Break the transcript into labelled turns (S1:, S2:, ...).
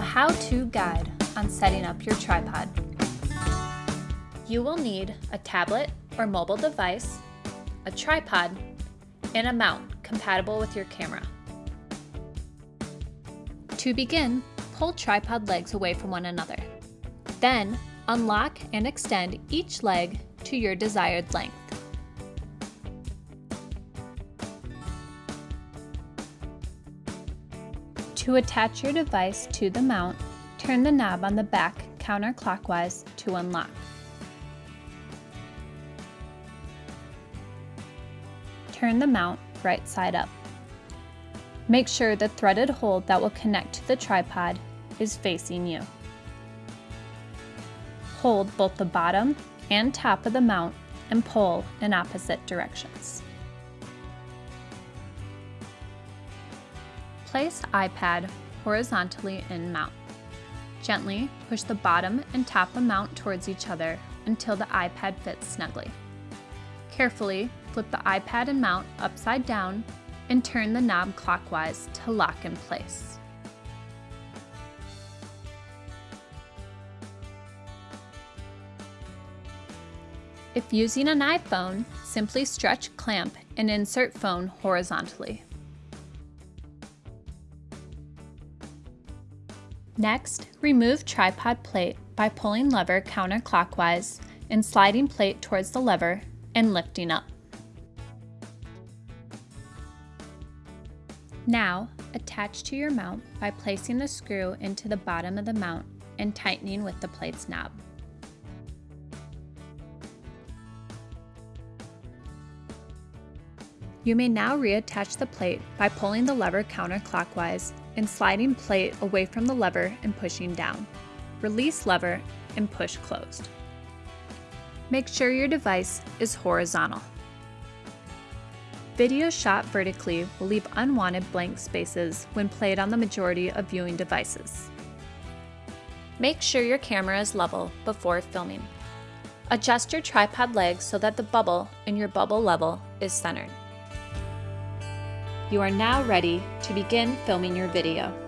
S1: how-to guide on setting up your tripod. You will need a tablet or mobile device, a tripod, and a mount compatible with your camera. To begin, pull tripod legs away from one another. Then, unlock and extend each leg to your desired length. To attach your device to the mount, turn the knob on the back counterclockwise to unlock. Turn the mount right side up. Make sure the threaded hole that will connect to the tripod is facing you. Hold both the bottom and top of the mount and pull in opposite directions. Place iPad horizontally in mount. Gently push the bottom and top of mount towards each other until the iPad fits snugly. Carefully flip the iPad and mount upside down and turn the knob clockwise to lock in place. If using an iPhone, simply stretch clamp and insert phone horizontally. Next, remove tripod plate by pulling lever counterclockwise and sliding plate towards the lever and lifting up. Now, attach to your mount by placing the screw into the bottom of the mount and tightening with the plate's knob. You may now reattach the plate by pulling the lever counterclockwise and sliding plate away from the lever and pushing down. Release lever and push closed. Make sure your device is horizontal. Video shot vertically will leave unwanted blank spaces when played on the majority of viewing devices. Make sure your camera is level before filming. Adjust your tripod legs so that the bubble in your bubble level is centered. You are now ready to begin filming your video.